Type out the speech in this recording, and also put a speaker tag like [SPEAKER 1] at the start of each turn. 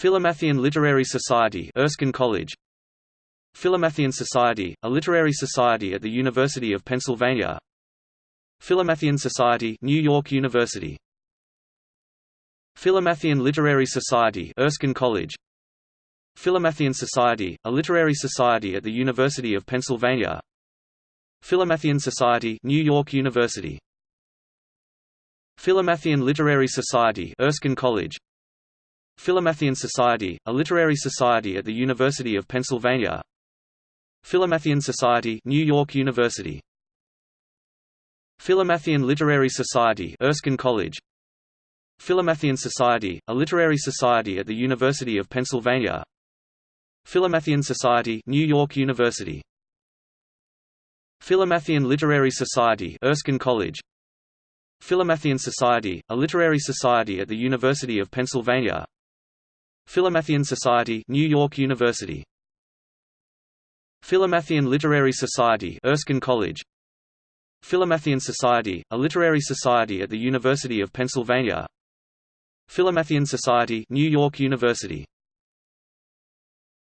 [SPEAKER 1] Philomathian Literary Society Erskine College. Philomathian Society, a literary society at the University of Pennsylvania. Philomathian Society New York University. Philomathian Literary Society Erskine College. Philomathian Society, a literary society at the University of Pennsylvania. Philomathian Society New York University. Philomathian Literary Society Erskine College Philomathian Society, a literary society at the University of Pennsylvania. Philomathian Society New York University. Philomathian Literary Society Erskine College. Philomathian Society, a literary society at the University of Pennsylvania. Philomathian Society New York University. Philomathian Literary Society Erskine College. Philomathian Society, a literary society at the University of Pennsylvania Philomathian Society New York University. Philomathian Literary Society Erskine College. Philomathian Society, a literary society at the University of Pennsylvania. Philomathian Society New York University